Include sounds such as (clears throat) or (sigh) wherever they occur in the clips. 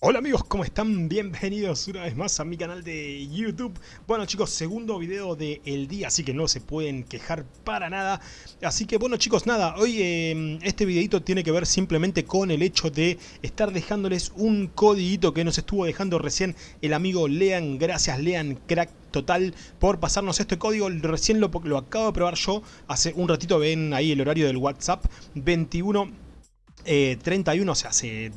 Hola amigos, ¿cómo están? Bienvenidos una vez más a mi canal de YouTube. Bueno chicos, segundo video del día, así que no se pueden quejar para nada. Así que bueno chicos, nada, hoy eh, este videito tiene que ver simplemente con el hecho de estar dejándoles un codiguito que nos estuvo dejando recién el amigo Lean. Gracias Lean, crack total por pasarnos este código. Recién lo, lo acabo de probar yo hace un ratito, ven ahí el horario del WhatsApp, 21... 31, eh, o sea, hace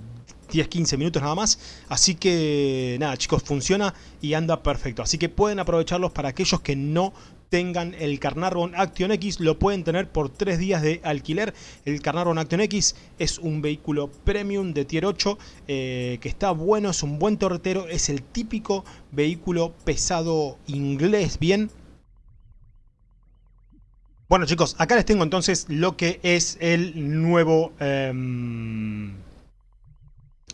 10-15 minutos nada más. Así que nada chicos, funciona y anda perfecto. Así que pueden aprovecharlos para aquellos que no tengan el Carnarvon Action X, lo pueden tener por 3 días de alquiler. El Carnarvon Action X es un vehículo premium de tier 8 eh, que está bueno, es un buen torretero, es el típico vehículo pesado inglés, bien. Bueno chicos, acá les tengo entonces lo que es el nuevo... Em,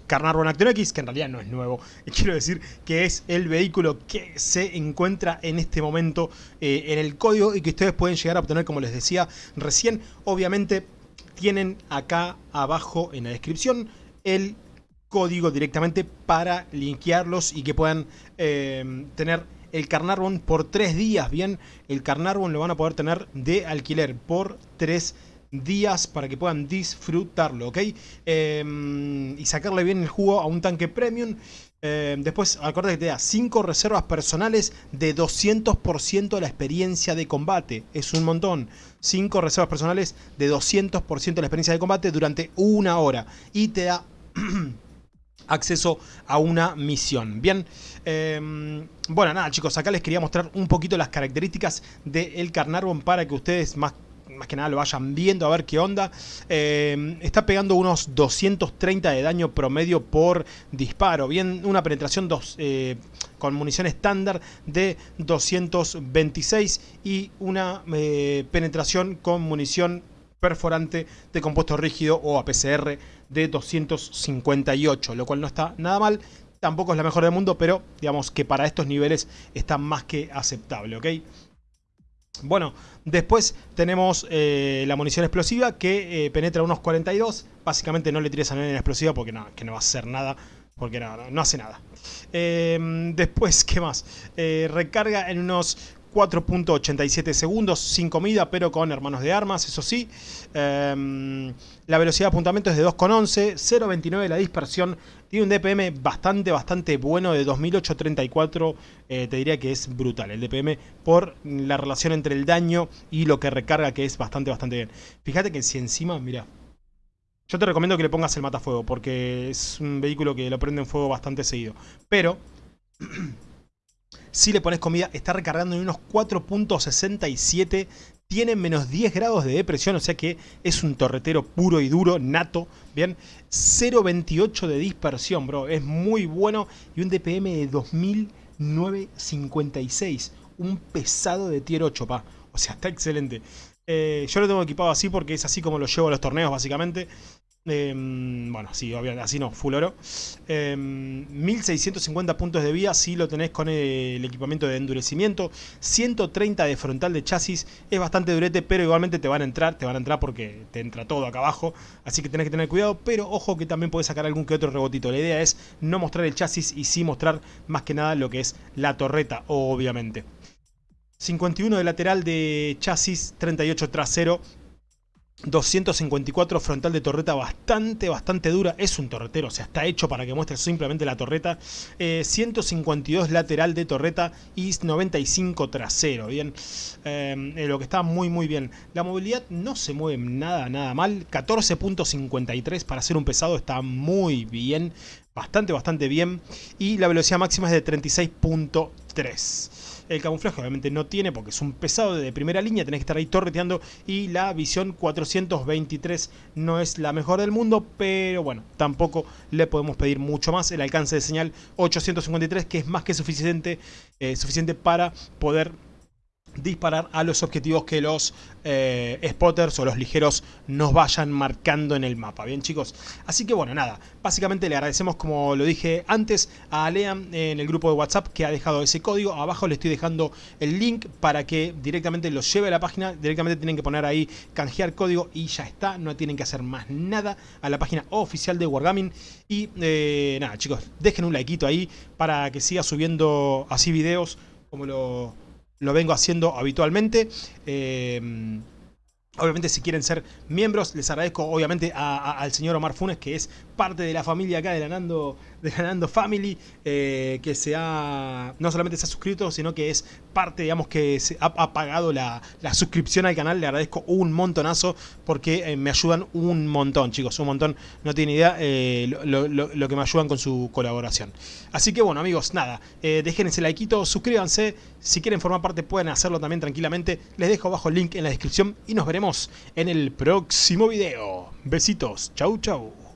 Carnarvon Action X, que en realidad no es nuevo, (laughs) quiero decir que es el vehículo que se encuentra en este momento eh, en el código y que ustedes pueden llegar a obtener, como les decía recién. Obviamente tienen acá abajo en la descripción el código directamente para linkearlos y que puedan eh, tener el Carnarvon por tres días, bien, el Carnarvon lo van a poder tener de alquiler por tres días días para que puedan disfrutarlo, ¿ok? Em, y sacarle bien el jugo a un tanque premium. Em, después, acuérdate que te da 5 reservas personales de 200% de la experiencia de combate. Es un montón. 5 reservas personales de 200% de la experiencia de combate durante una hora. Y te da... (clears throat) acceso a una misión. Bien, em, bueno, nada chicos, acá les quería mostrar un poquito las características del Carnarvon para que ustedes más más que nada lo vayan viendo a ver qué onda. Eh, está pegando unos 230 de daño promedio por disparo. Bien, una penetración dos, eh, con munición estándar de 226 y una eh, penetración con munición perforante de compuesto rígido o APCR de 258, lo cual no está nada mal. Tampoco es la mejor del mundo, pero digamos que para estos niveles está más que aceptable, ¿ok? Bueno, después tenemos eh, la munición explosiva que eh, penetra unos 42. Básicamente no le tires a nadie en explosiva porque no, que no va a hacer nada. Porque no, no, hace nada. Em, después, (laughs) ¿qué más? Eh, recarga en unos 4.87 segundos sin comida, pero con hermanos de armas, eso sí. Em, la velocidad de apuntamiento es de 2,11, 0,29 la dispersión. Tiene un DPM bastante, bastante bueno de 2834. Eh, te diría que es brutal el DPM por la relación entre el daño y lo que recarga, que es bastante, bastante bien. Fíjate que si encima, mira, yo te recomiendo que le pongas el matafuego porque es un vehículo que lo prende en fuego bastante seguido. Pero (clears throat) Si le pones comida, está recargando en unos 4.67. Tiene menos 10 grados de depresión, o sea que es un torretero puro y duro, nato. Bien, 0.28 de dispersión, bro. Es muy bueno. Y un DPM de 2956. Un pesado de tier 8, pa. O sea, está excelente. Eh, yo lo tengo equipado así porque es así como lo llevo a los torneos, básicamente. Em, bueno, sí, obviamente, así no, full oro. 1650 em, puntos de vía si lo tenés con el equipamiento de endurecimiento. 130 de frontal de chasis. Es bastante durete, pero igualmente te van a entrar. Te van a entrar porque te entra todo acá abajo. Así que tenés que tener cuidado. Pero ojo que también puedes sacar algún que otro rebotito. La idea es no mostrar el chasis y sí mostrar más que nada lo que es la torreta, obviamente. 51 de lateral de chasis, 38 trasero, 254 frontal de torreta bastante, bastante dura. Es un torretero, o sea, está hecho para que muestre simplemente la torreta. 152 eh, lateral de torreta y 95 trasero. Bien, eh, lo que está muy, muy bien. La movilidad no se mueve nada, nada mal. 14.53 para ser un pesado está muy bien. Bastante, bastante bien. Y la velocidad máxima es de 36.3. El camuflaje obviamente no tiene porque es un pesado de primera línea, tenés que estar ahí torreteando y la visión 423 no es la mejor del mundo, pero bueno, tampoco le podemos pedir mucho más. El alcance de señal 853 que es más que suficiente, eh, suficiente para poder disparar a los objetivos que los eh, spotters o los ligeros nos vayan marcando en el mapa, ¿bien chicos? Así que bueno, nada, básicamente le agradecemos como lo dije antes a Lean en el grupo de WhatsApp que ha dejado ese código, abajo le estoy dejando el link para que directamente los lleve a la página, directamente tienen que poner ahí canjear código y ya está, no tienen que hacer más nada a la página oficial de Wargaming. Y eh, nada chicos, dejen un likeito ahí para que siga subiendo así videos como lo lo vengo haciendo habitualmente. Eh, obviamente si quieren ser miembros, les agradezco obviamente al señor Omar Funes, que es parte de la familia acá de la Nando, de la Nando Family, eh, que se ha, no solamente se ha suscrito, sino que es parte, digamos, que se ha, pagado la, suscripción al canal. Le agradezco un montonazo porque eh, me ayudan un montón, chicos, un montón. No tiene idea eh, lo, que me ayudan con su colaboración. Así que bueno, amigos, nada, dejen ese likeito, suscríbanse. Si quieren formar parte pueden hacerlo también tranquilamente. Les dejo abajo el link en la descripción y nos veremos en el próximo video. Besitos, chau chau.